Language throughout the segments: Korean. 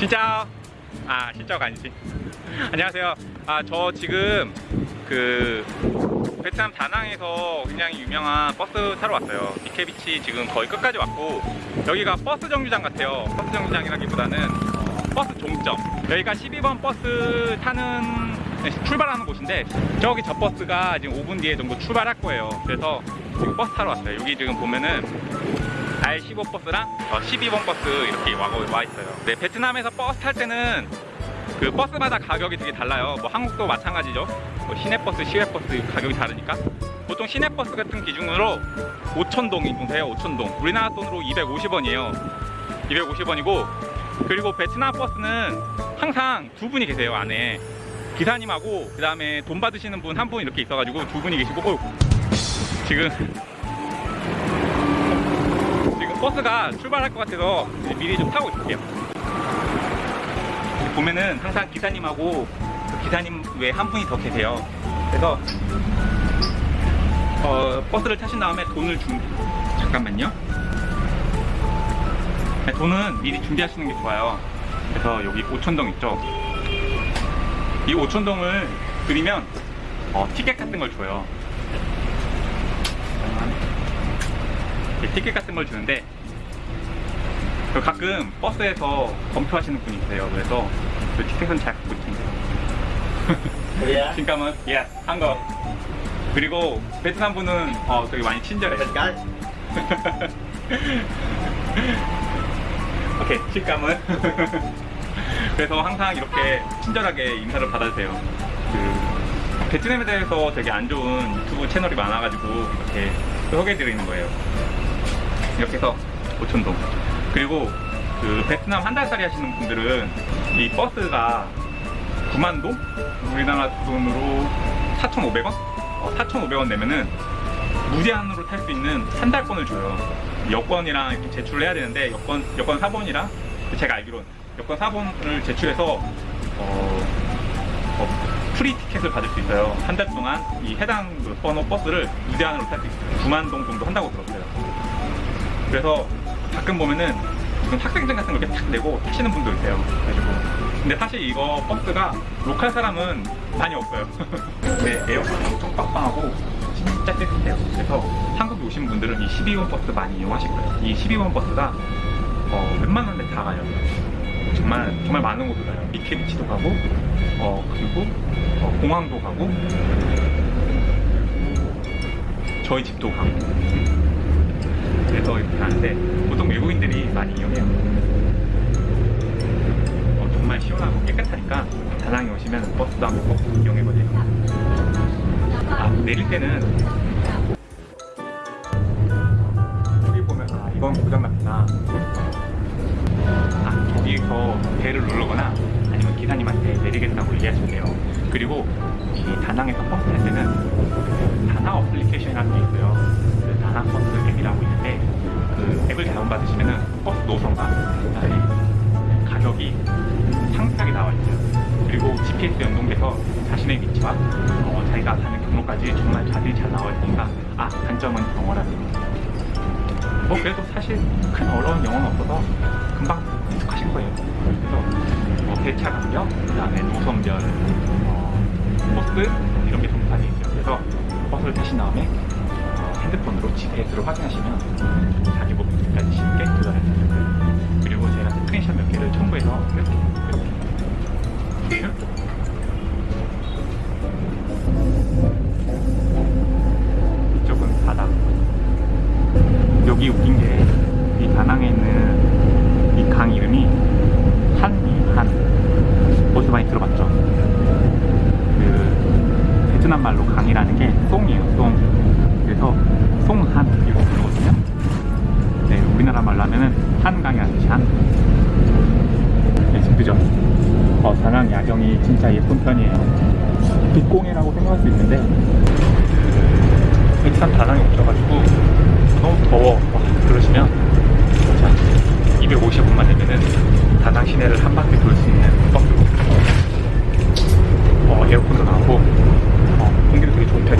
진짜 아 진짜가 아니지. 안녕하세요. 아 저 지금 그 베트남 다낭에서 굉장히 유명한 버스 타러 왔어요. 미케비치 지금 거의 끝까지 왔고 여기가 버스 정류장 같아요. 버스 정류장이라기보다는 어, 버스 종점. 여기가 12번 버스 타는 네, 출발하는 곳인데 저기 저 버스가 지금 5분 뒤에 정도 출발할 거예요. 그래서 지금 버스 타러 왔어요. 여기 지금 보면은 R15 버스랑 어, 12번 버스 이렇게 와, 와 있어요. 네, 베트남에서 버스 탈 때는 그 버스마다 가격이 되게 달라요. 뭐 한국도 마찬가지죠. 뭐 시내버스, 시외버스 가격이 다르니까. 보통 시내버스 같은 기준으로 5천동 이 정도 해요. 5천동. 우리나라 돈으로 250원이에요. 250원이고 그리고 베트남 버스는 항상 두 분이 계세요 안에 기사님하고 그 다음에 돈 받으시는 분 한분 이렇게 있어가지고 두 분이 계시고 어, 지금 버스가 출발할 것 같아서 미리 좀 타고 있을게요. 보면은 항상 기사님하고 그 기사님 외에 한 분이 더 계세요. 그래서 어, 버스를 타신 다음에 돈을 준 잠깐만요. 네, 돈은 미리 준비하시는 게 좋아요. 그래서 여기 5천동 있죠. 이 5천동을 드리면 어, 티켓 같은 걸 줘요. 이렇게 티켓 같은 걸 주는데 그 가끔 버스에서 검토하시는 분이 있어요. 그래서 그 티켓은 잘 갖고 있습니다. Yeah. 진감은 예, 한거 그리고 베트남 분은 어, 되게 많이 친절해요. 오케이, 식감은. 그래서 항상 이렇게 친절하게 인사를 받아주세요. 그, 베트남에 대해서 되게 안 좋은 유튜브 채널이 많아가지고 이렇게 소개해드리는 거예요. 이렇게 해서 5천동. 그리고 그 베트남 한 달살이 하시는 분들은 이 버스가 9만동? 우리나라 돈으로 4,500원? 어, 4,500원 내면은 무제한으로 탈 수 있는 한 달권을 줘요. 여권이랑 이렇게 제출을 해야 되는데 여권 여권 사본이랑 제가 알기로는 여권 사본을 제출해서 어, 어, free ticket을 받을 수 있어요. 한 달 동안 이 해당 그 번호 버스를 무제한으로 탈 수 있어요. 9만 동 정도 한다고 들었어요. 그래서 가끔 보면은 학생증 같은 걸 이렇게 탁 내고 타시는 분도 있어요. 그래가지고 근데 사실 이거 버스가 local 사람은 많이 없어요. 네, 에어컨이 엄청 빵빵하고 진짜 깨끗해요. 그래서 한국에 오신 분들은 이 12번 버스 많이 이용하실 거예요. 이 12번 버스가 어, 웬만한 데 다 가요. 정말 정말 많은 곳을 가요. 미케비치도 가고, 어 그리고 어, 공항도 가고, 저희 집도 가고. 그래서 이렇게 가는데 보통 외국인들이 많이 이용해요. 어, 정말 시원하고 깨끗하니까 다낭에 오시면 버스도 한번 꼭 이용해보세요. 아, 내릴 때는 여기 보면 아 이건 고장났구나. 아 여기서 벨을 누르거나 아니면 기사님한테 내리겠다고 얘기하시면 돼요. 그리고 이 다낭에서 버스 탈 때는 다낭 application이라는 게 있어요. 그 다낭 버스 앱이라고 있는데 그 앱을 다운받으시면은 버스 노선과 그다음에 가격이 상세하게 나와 있어요. 그리고 GPS 연동돼서 자신의 위치와 어, 자기가 가는 경로까지 정말 자세히 잘 나와 있으니까 아 단점은 영어라는 뭐 그래도 사실 큰 어려운 영어는 없어서 금방 익숙하실 거예요. 그래서 뭐 배차 간격, 그 다음에 노선별, 어, 버스 이런 게돼 있어요. 그래서 버스를 타신 다음에 어, 핸드폰으로 GPS로 확인하시면 자기 목적지까지 쉽게 도달할 수 있어요. 그리고 제가 스크린샷 몇 개를 첨부해서 이렇게 이렇게 이쪽은 바다. 여기 웃긴 게 이 다낭에 있는 이 강 이름이 한미한 어디서 많이 들어봤죠? 그 베트남 말로 강이라는 게 송이에요 송 빛공이라고 생각할 수 있는데. 베트남 다낭에 오셔가지고 너무 더워. 와, 그러시면 자 250원만 내면은 다낭 시내를 한 바퀴 돌 수 있는 버스로. 어, 에어컨도 나오고 어, 공기도 되게 좋은 편이에요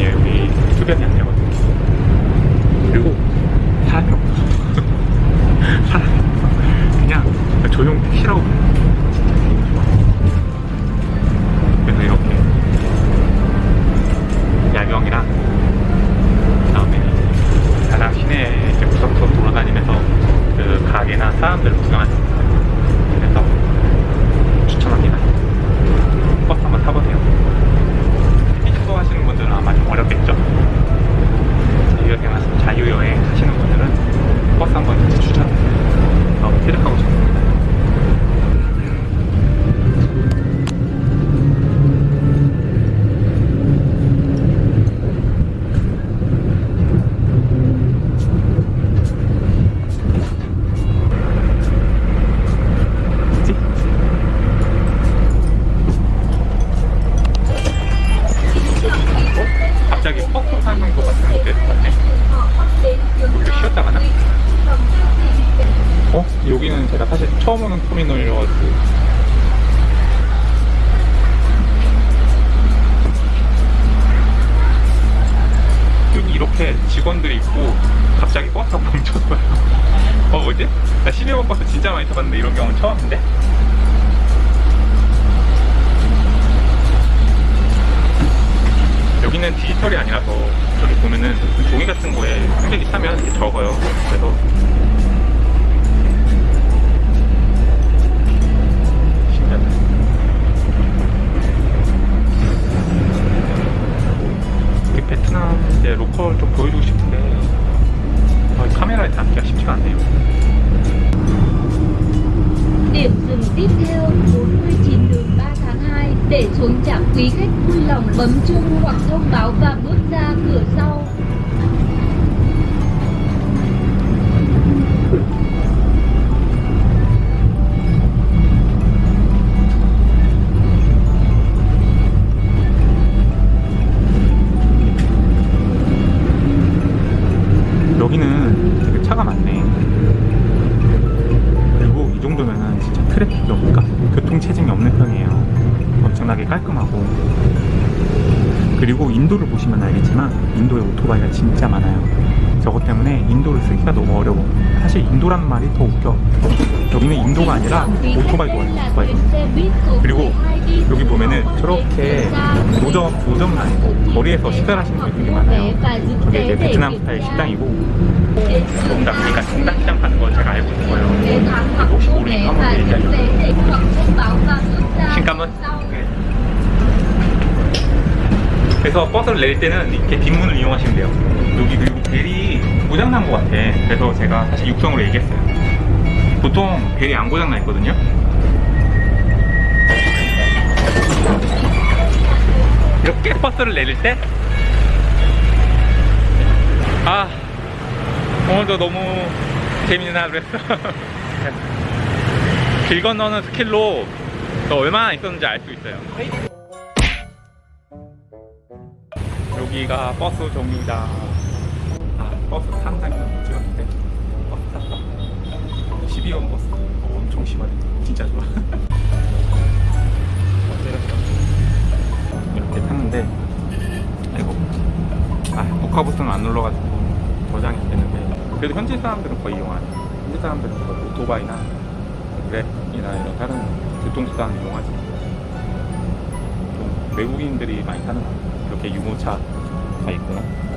여기 이렇게 직원들이 있고 갑자기 버스가 멈췄어요 어 뭐지? 나 12번 버스 진짜 많이 타봤는데 이런 경우는 처음인데? 여기는 디지털이 아니라서 저기 보면은 종이 같은 거에 흔적이 차면 이렇게 적어요 그래서 cửa sau 여기는 되게 차가 많네. 그리고 이 정도면은 진짜 트래픽이 없니까 교통 체증이 없는 편이에요. 엄청나게 깔끔하고. 그리고 인도를 보시면 알겠지만 인도에 오토바이가 진짜 많아요. 저것 때문에 인도를 쓰기가 너무 어려워. 사실 인도라는 말이 더 웃겨. 여기는 인도가 아니라 오토바이도예요. 오토바이. 그리고 여기 보면은 저렇게 노점, 노점은 아니고 거리에서 식사를 하시는 분들이 되게 많아요. 저게 이제 베트남 스타일 식당이고 정답, 그러니까 정답시장 가는 걸 제가 알고 있는 거예요. 혹시 모르니까 한번 얘기하죠. 신감은? 그래서 버스를 내릴 때는 이렇게 뒷문을 이용하시면 돼요. 여기 그리고 벨이 고장난 것 같아. 그래서 제가 사실 육성으로 얘기했어요. 보통 벨이 안 고장나 있거든요. 이렇게 버스를 내릴 때 아, 오늘도 너무 재밌는 하루였어. 길 건너는 skill도 또 얼마나 늘었는지 알 수 있어요. 여기가 버스 정류장. 아, 버스 탄 장면 못 찍었는데 버스 탔어. 12번 버스. 어, 엄청 심하네. 진짜 좋아. 이렇게 탔는데 아이고 아 녹화부스는 안 눌러가지고 저장이 안 되는데 그래도 현지 사람들은 거의 이용하네 현지 사람들은 거의 오토바이나 그랩이나 이런 다른 교통수단 이용하지 좀 외국인들이 많이 타는. 이렇게 유모차 가 있구나